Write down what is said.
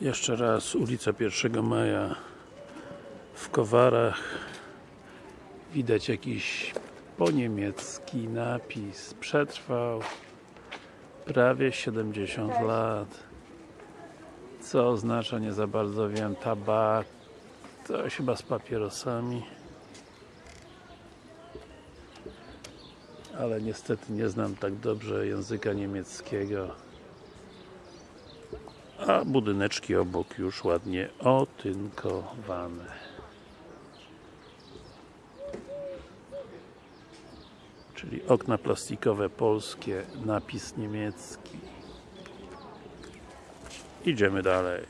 Jeszcze raz ulica 1 Maja w Kowarach. Widać jakiś po niemiecki napis. Przetrwał prawie 70 lat. Co oznacza nie za bardzo wiem tabak to chyba z papierosami. Ale niestety nie znam tak dobrze języka niemieckiego a budyneczki obok już ładnie otynkowane. Czyli okna plastikowe polskie, napis niemiecki. Idziemy dalej